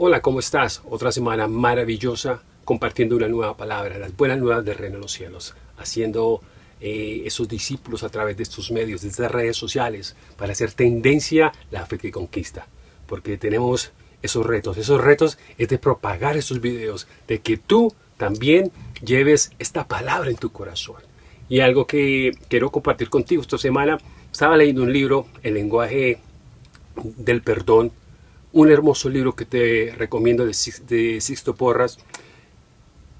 Hola, ¿cómo estás? Otra semana maravillosa compartiendo una nueva palabra, las buenas nuevas del reino de los cielos, haciendo eh, esos discípulos a través de estos medios, de estas redes sociales, para hacer tendencia la fe que conquista. Porque tenemos esos retos. Esos retos es de propagar esos videos, de que tú también lleves esta palabra en tu corazón. Y algo que quiero compartir contigo esta semana, estaba leyendo un libro, El lenguaje del perdón, un hermoso libro que te recomiendo de, Sixto Porras.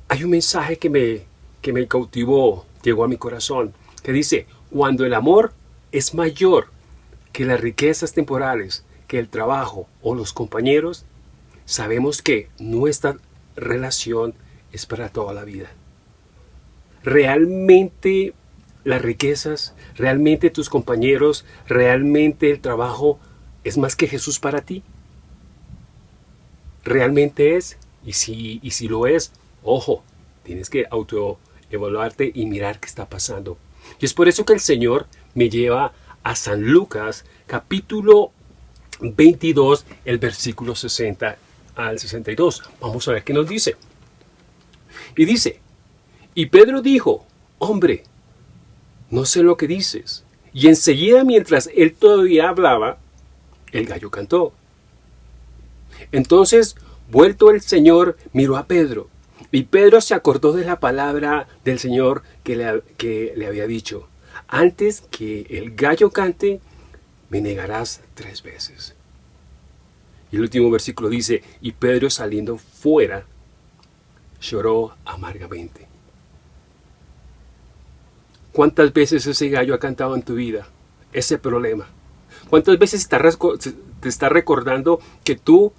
Hay un mensaje que me, que me cautivó, llegó a mi corazón, que dice, cuando el amor es mayor que las riquezas temporales, que el trabajo o los compañeros, sabemos que nuestra relación es para toda la vida. Realmente las riquezas, realmente tus compañeros, realmente el trabajo es más que Jesús para ti realmente es. Y si, y si lo es, ojo, tienes que autoevaluarte y mirar qué está pasando. Y es por eso que el Señor me lleva a San Lucas, capítulo 22, el versículo 60 al 62. Vamos a ver qué nos dice. Y dice, y Pedro dijo, hombre, no sé lo que dices. Y enseguida, mientras él todavía hablaba, el gallo cantó. Entonces, vuelto el Señor, miró a Pedro. Y Pedro se acordó de la palabra del Señor que le, había dicho. Antes que el gallo cante, me negarás tres veces. Y el último versículo dice, y Pedro saliendo fuera, lloró amargamente. ¿Cuántas veces ese gallo ha cantado en tu vida? Ese problema. ¿Cuántas veces te está recordando que tú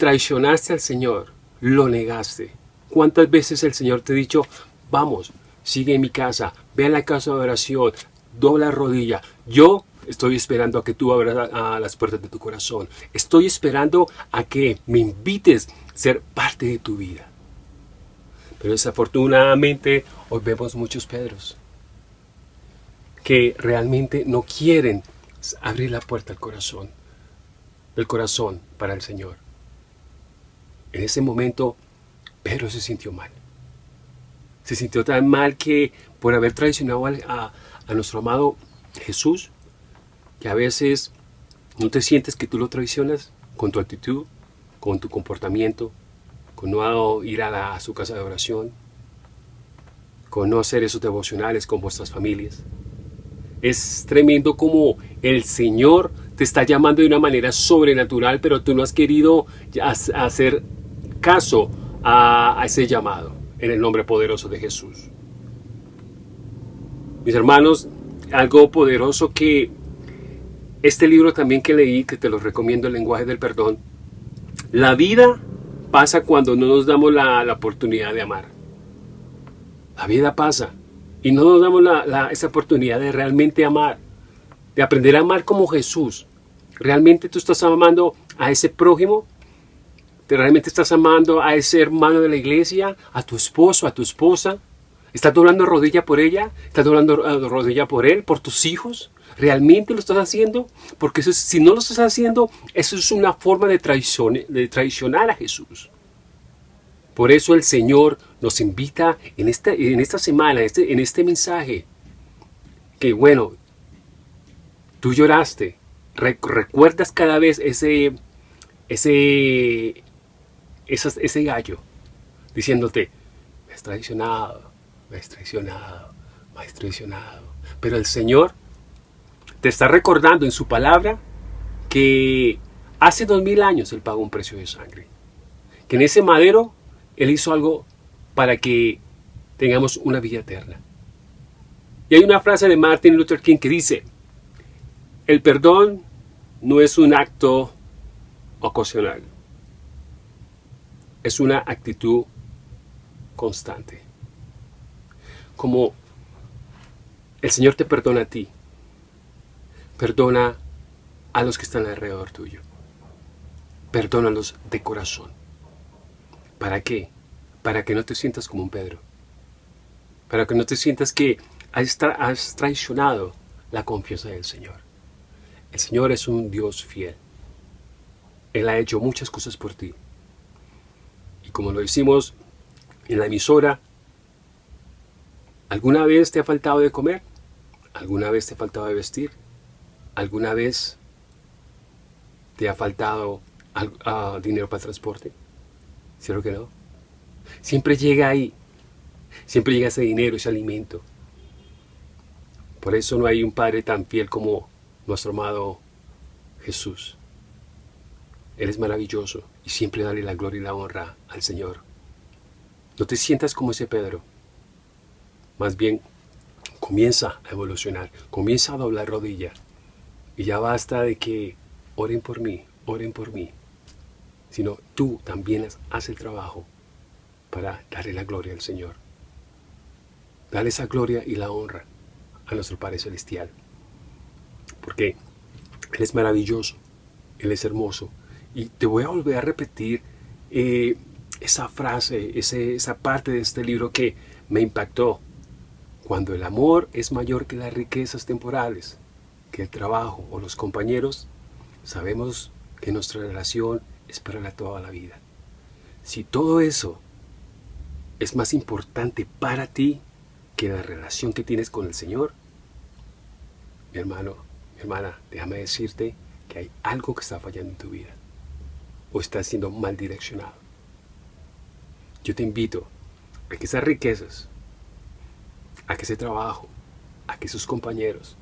traicionaste al Señor, lo negaste. ¿Cuántas veces el Señor te ha dicho, vamos, sigue en mi casa, ve a la casa de oración, dobla rodilla, yo estoy esperando a que tú abras las puertas de tu corazón, estoy esperando a que me invites a ser parte de tu vida. Pero desafortunadamente hoy vemos muchos Pedros que realmente no quieren abrir la puerta al corazón, del corazón para el Señor. En ese momento, Pedro se sintió mal. Se sintió tan mal que por haber traicionado a, nuestro amado Jesús, que a veces no te sientes que tú lo traicionas con tu actitud, con tu comportamiento, con no ir a, a su casa de oración, con no hacer esos devocionales con vuestras familias. Es tremendo como el Señor te está llamando de una manera sobrenatural, pero tú no has querido hacer caso a, ese llamado en el nombre poderoso de Jesús. Mis hermanos, algo poderoso que este libro también que leí, que te lo recomiendo, El lenguaje del perdón, la vida pasa cuando no nos damos la, oportunidad de amar. La vida pasa y no nos damos esa oportunidad de realmente amar, de aprender a amar como Jesús. ¿Realmente tú estás amando a ese prójimo? Realmente estás amando a ese hermano de la iglesia, a tu esposo, a tu esposa? ¿Estás doblando rodilla por ella? ¿Estás doblando eh, rodilla por él, por tus hijos? ¿Realmente lo estás haciendo? Porque si no lo estás haciendo, eso es una forma de, de traicionar a Jesús. Por eso el Señor nos invita en esta, en esta semana, este, en este mensaje, que bueno, tú lloraste, recuerdas cada vez ese, ese, ese gallo diciéndote, me has traicionado, me has traicionado, me has traicionado. Pero el Señor te está recordando en su palabra que hace dos mil años Él pagó un precio de sangre. Que en ese madero Él hizo algo para que tengamos una vida eterna. Y hay una frase de Martin Luther King que dice, el perdón no es un acto ocasional es una actitud constante. Como el Señor te perdona a ti, perdona a los que están alrededor tuyo. Perdónalos de corazón. ¿Para qué? Para que no te sientas como un Pedro. Para que no te sientas que has, has traicionado la confianza del Señor. El Señor es un Dios fiel. Él ha hecho muchas cosas por ti Como lo decimos en la emisora, ¿alguna vez te ha faltado de comer? ¿Alguna vez te ha faltado de vestir? ¿Alguna vez te ha faltado ah, dinero para transporte? ¿Cierto que no? Siempre llega ahí. Siempre llega ese dinero, ese alimento. Por eso no hay un Padre tan fiel como nuestro amado Jesús. Él es maravilloso y siempre dale la gloria y la honra al Señor. No te sientas como ese Pedro. Más bien, comienza a evolucionar, comienza a doblar rodilla. Y ya basta de que oren por mí, oren por mí. Sino tú también haz el trabajo para darle la gloria al Señor. Dale esa gloria y la honra a nuestro Padre Celestial. Porque Él es maravilloso, Él es hermoso, y te voy a volver a repetir eh, esa frase, esa parte de este libro que me impactó. Cuando el amor es mayor que las riquezas temporales, que el trabajo o los compañeros, sabemos que nuestra relación es para toda la vida. Si todo eso es más importante para ti que la relación que tienes con el Señor, mi hermano, mi hermana, déjame decirte que hay algo que está fallando en tu vida o estás siendo mal direccionado. Yo te invito a que esas riquezas, a que ese trabajo, a que sus compañeros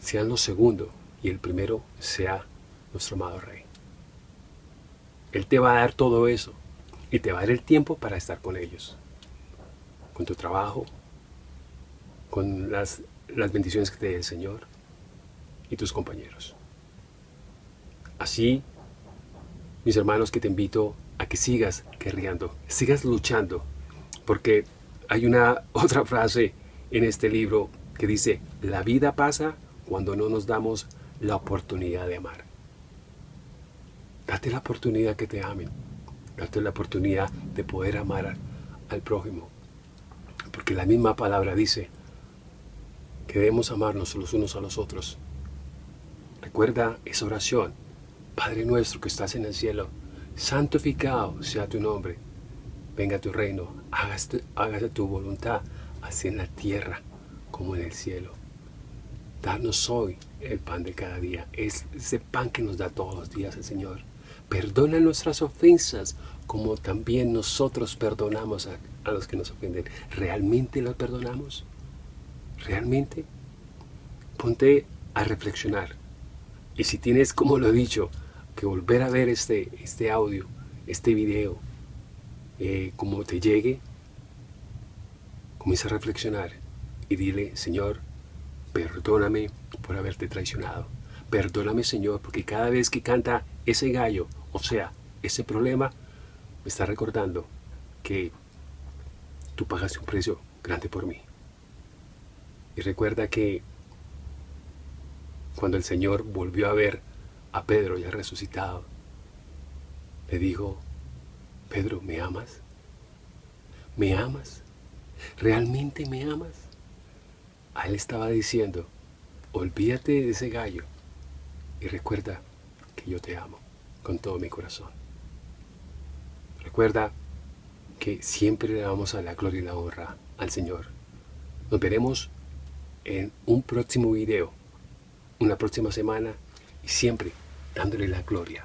sean los segundos y el primero sea nuestro amado Rey. Él te va a dar todo eso y te va a dar el tiempo para estar con ellos, con tu trabajo, con las, las bendiciones que te dé el Señor y tus compañeros. Así mis hermanos, que te invito a que sigas guerreando, sigas luchando, porque hay una otra frase en este libro que dice, la vida pasa cuando no nos damos la oportunidad de amar. Date la oportunidad que te amen, date la oportunidad de poder amar al prójimo, porque la misma palabra dice que debemos amarnos los unos a los otros. Recuerda esa oración Padre nuestro que estás en el cielo, santificado sea tu nombre. Venga tu reino, hágase, hágase tu voluntad, así en la tierra como en el cielo. Danos hoy el pan de cada día, es ese pan que nos da todos los días el Señor. Perdona nuestras ofensas, como también nosotros perdonamos a, a los que nos ofenden. ¿Realmente los perdonamos? ¿Realmente? Ponte a reflexionar. Y si tienes, como lo he dicho, que volver a ver este, este audio, este video, eh, como te llegue, comienza a reflexionar y dile, Señor, perdóname por haberte traicionado. Perdóname, Señor, porque cada vez que canta ese gallo, o sea, ese problema, me está recordando que tú pagaste un precio grande por mí. Y recuerda que cuando el Señor volvió a ver a Pedro ya resucitado, le dijo, Pedro, ¿me amas? ¿Me amas? ¿Realmente me amas? A él estaba diciendo, olvídate de ese gallo y recuerda que yo te amo con todo mi corazón. Recuerda que siempre le damos a la gloria y la honra al Señor. Nos veremos en un próximo video, una próxima semana y siempre dándole la gloria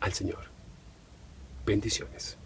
al Señor. Bendiciones.